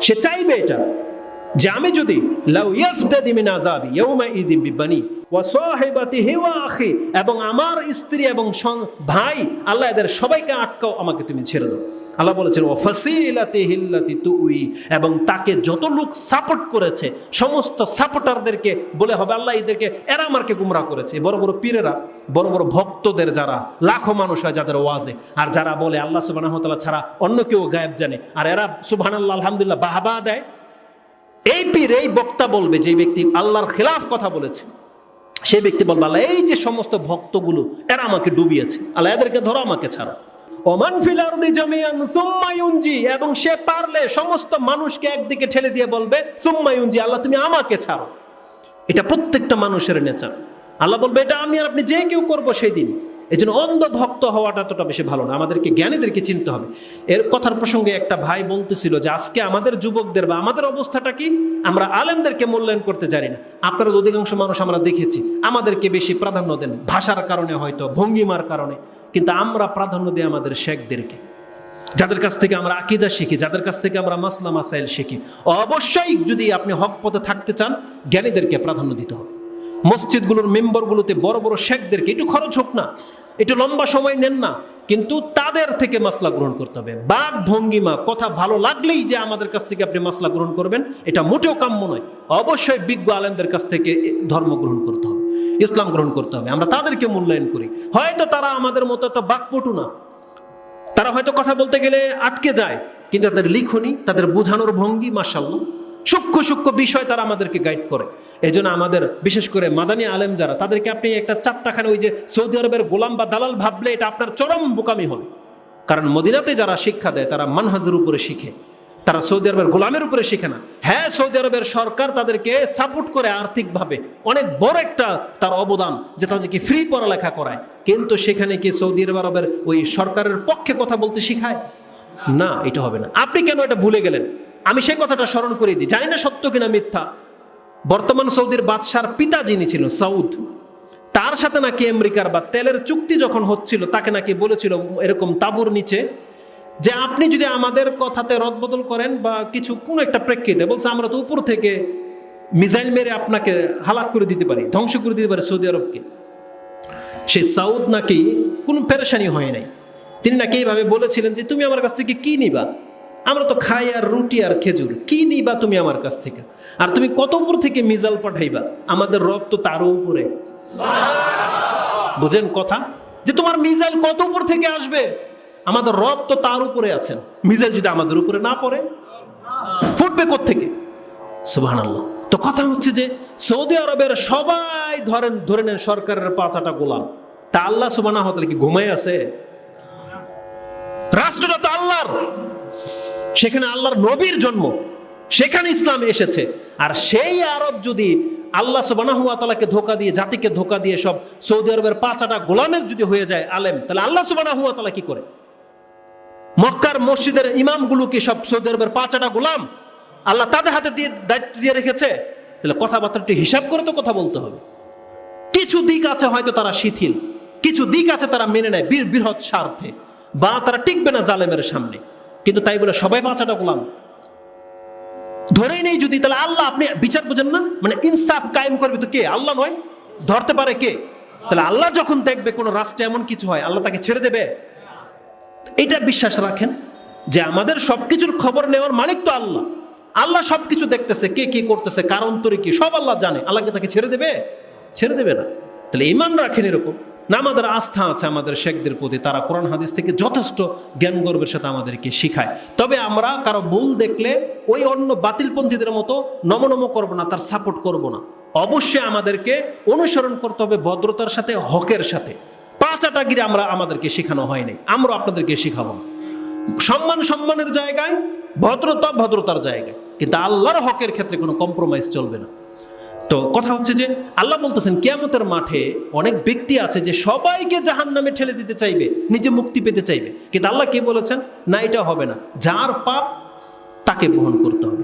সে চাইবে এটা। যে আমি যদি এবং আমার স্ত্রী এবং ভাই, আল্লাহ এদের সবাইকে আটকাও, আমাকে তুমি ছেড়ে দাও। আল্লাহ বলেছেন ও আল্লাতি তুই এবং তাকে যত লোক সাপোর্ট করেছে, সমস্ত সাপোর্টারদেরকে বলে হবে, আল্লাহ এদেরকে, এরা আমাকে গুমরা করেছে। বড় বড় পীরেরা, বড় বড় ভক্তদের যারা, লাখো মানুষ হয় যাদের ওয়াজে। আর যারা বলে, আল্লাহ তাআলা ছাড়া অন্য কেউ গায়েব জানে। আর এরা সুবহানাল্লাহ, আলহামদুলিল্লাহ, বাহবা দেয়। এই পীর, এই বক্তা বলবে যে ব্যক্তি আল্লাহর খেলাফ কথা বলেছে। সেই ব্যক্তি বলবে, আল্লাহ, এই যে সমস্ত ভক্তগুলো, এরা আমাকে ডুবিয়েছে। আল্লাহ, এদেরকে ধরো, আমাকে ছাড়ো। ওমান ফিল আরদি জামিয়ান সুম্মা এবং সে পারলে সমস্ত মানুষকে একদিকে ঠেলে দিয়ে বলবে, সুম্মা আল্লাহ, তুমি আমাকে ছাড়ো। এটা প্রত্যেকটা মানুষের নেচার। আল্লাহ বলবে, এটা আমি আর আপনি যে কেউ করব সেই দিন এই জন্য অন্ধ ভক্ত হওয়াটা এতটা বেশি ভালো না। আমাদেরকে, জ্ঞানীদেরকে চিনতে হবে। এর কথার প্রসঙ্গে একটা ভাই বলতেছিল যে, আজকে আমাদের যুবকদের বা আমাদের অবস্থাটা কি? আমরা আলেমদেরকে মূল্যায়ন করতে জানি না। আপনারা অধিকাংশ মানুষ আমরা দেখেছি, আমাদেরকে বেশি প্রাধান্য দেন ভাষার কারণে হয়তো, ভঙ্গিমার কারণে। কিন্তু আমরা প্রাধান্য দিই আমাদের শেখদেরকে। যাদের কাছ থেকে আমরা আকিদা শিখি, যাদের কাছ থেকে আমরা মাসলা, মাসাইল শিখি, অবশ্যই যদি আপনি হক পথে থাকতে চান, জ্ঞানীদেরকে প্রাধান্য দিতে হবে। মসজিদগুলোর মেম্বারগুলোতে বড় বড় শেখদেরকে, একটু খরচ হোক না। একটু লম্বা সময় নেন না, কিন্তু তাদের থেকে মাসলা গ্রহণ করতে হবে। বাক ভঙ্গিমা, কথা ভালো লাগলেই যে আমাদের কাছ থেকে আপনি মাসলা গ্রহণ করবেন, এটা মোটেও কাম্য নয়। অবশ্যই বিজ্ঞ আলেমদের কাছ থেকে ধর্ম গ্রহণ করতে হবে, ইসলাম গ্রহণ করতে হবে। আমরা তাদেরকে মূল্যায়ন করি। হয়তো তারা আমাদের মতো এত বাকপটু না। তারা হয়তো কথা বলতে গেলে আটকে যায়, কিন্তু তাদের লিখনি, তাদের বোঝানোর ভঙ্গি মাসাল্লাহ সূক্ষ্ম সূক্ষ্ম বিষয় তারা আমাদেরকে গাইড করে। এই আমাদের, বিশেষ করে মাদানী আলেম যারা, তাদেরকে আপনি একটা চারটাখানে ওই যে সৌদি আরবের গোলাম বা দালাল ভাবলে এটা আপনার চরম বোকামি হবে। কারণ মদিনাতে যারা শিক্ষা দেয়, তারা মানহাজের উপরে শিখে। তারা সৌদি আরবের গোলামের উপরে শিখে না। হ্যাঁ সৌদি আরবের সরকার তাদেরকে সাপোর্ট করে আর্থিকভাবে। অনেক বড় একটা তার অবদান যে তাদেরকে ফ্রি পড়ালেখা করায়। কিন্তু সেখানে কি সৌদি আরবের ওই সরকারের পক্ষে কথা বলতে শিখায়? না, এটা হবে না। আপনি কেন এটা ভুলে গেলেন? আমি সেই কথাটা স্মরণ করে দিই। জানি না সত্য কিনা মিথ্যা। বর্তমান সৌদির বাদশার পিতা যিনি ছিল সাউদ, তার সাথে নাকি আমেরিকার বা তেলের চুক্তি যখন হচ্ছিল, তাকে নাকি বলেছিল এরকম তাবুর নিচে যে আপনি যদি আমাদের কথাতে রদবদল করেন বা কিছু কোনো একটা প্রেক্ষিতে বলছে, আমরা তো উপর থেকে মিসাইল মেরে আপনাকে হালাক করে দিতে পারি, ধ্বংস করে দিতে পারি সৌদি আরবকে। সেই সাউদ নাকি কোনো পেরেশানি হয় নাই। তিনি নাকি এইভাবে বলেছিলেন যে, তুমি আমার কাছ থেকে কি নিবা? আমরা তো খাই আর রুটি আর খেজুর। কি নিবা তুমি আমার কাছ থেকে? আর তুমি কত উপর থেকে মিজাল পাঠাইবা? আমাদের রব তো তারও উপরে। বুঝেন কথা? যে তোমার মিজাইল কত উপর থেকে আসবে? আমাদের রব তো তার উপরে আছেন। মিজাইল যদি আমাদের উপরে না পড়ে, ফুটবে থেকে সুবাহ তো কথা হচ্ছে যে, সৌদি আরবের সবাই ধরেন, ধরে নেন সরকারের পাঁচাটা গোলাম। তা আল্লাহ সুবাহ কি ঘুমাই আছে? রাষ্ট্রটা তো আল্লাহর। সেখানে আল্লাহর নবীর জন্ম। সেখানে ইসলাম এসেছে। আর সেই আরব যদি আল্লাহ সুবানাহুয়া তালাকে ধোকা দিয়ে, জাতিকে ধোকা দিয়ে সব সৌদি আরবের পাঁচাটা গোলামের যদি হয়ে যায় আলেম, তাহলে আল্লাহ সুবানাহুয়া তালা কি করে? মক্কার মসজিদের ইমামগুলো কি সব সৌদি আরবের পাঁচাটা গোলাম? আল্লাহ তাদের হাতে দিয়ে দায়িত্ব দিয়ে রেখেছে? তাহলে কথাবার্তাটি হিসাব করে তো কথা বলতে হবে। কিছু দিক আছে হয়তো তারা শিথিল, কিছু দিক আছে তারা মেনে নেয় বীর বৃহৎ স্বার্থে। বা তারা টিকবে না জালেমের সামনে। কিন্তু তাই বলে সবাই বাঁচাটা গোলাম। ধরেই নেই যদি, তাহলে আল্লাহ আপনি বিচার বুঝেন না? মানে ইনসাফ কায়েম করবে তো কে? আল্লাহ নয়। ধরতে পারে কে? তাহলে আল্লাহ যখন দেখবে কোনো রাষ্ট্রে এমন কিছু হয়, আল্লাহ তাকে ছেড়ে দেবে? এটা বিশ্বাস রাখেন যে আমাদের সবকিছুর খবর নেওয়ার মালিক তো আল্লাহ। আল্লাহ সবকিছু দেখতেছে, কে কি করতেছে, কারণ তরি কি, সব আল্লাহ জানে। আল্লাহকে তাকে ছেড়ে দেবে? ছেড়ে দেবে না। তাহলে ইমান রাখেন এরকম। না আমাদের আস্থা আছে, আমাদের শেখদের প্রতি, তারা কোরআন হাদিস থেকে যথেষ্ট জ্ঞান গর্বের সাথে আমাদেরকে শিখায়। তবে আমরা কারও ভুল দেখলে ওই অন্য বাতিলপন্থীদের মতো নমনম করব না, তার সাপোর্ট করব না। অবশ্যই আমাদেরকে অনুসরণ করতে হবে ভদ্রতার সাথে, হকের সাথে। পাঁচাটাগিরি আমরা আমাদেরকে শেখানো হয়নি আমরা আপনাদেরকে শিখাবো না। সম্মান সম্মানের জায়গায়, ভদ্রতা ভদ্রতার জায়গায়। কিন্তু আল্লাহর হকের ক্ষেত্রে কোনো কম্প্রোমাইজ চলবে না। তো কথা হচ্ছে যে আল্লাহ বলতেছেন, কেয়ামতের মাঠে অনেক ব্যক্তি আছে যে সবাইকে জাহান নামে ঠেলে দিতে চাইবে, নিজে মুক্তি পেতে চাইবে। কিন্তু আল্লাহ কে বলেছেন? না, এটা হবে না। যার পাপ তাকে বহন করতে হবে।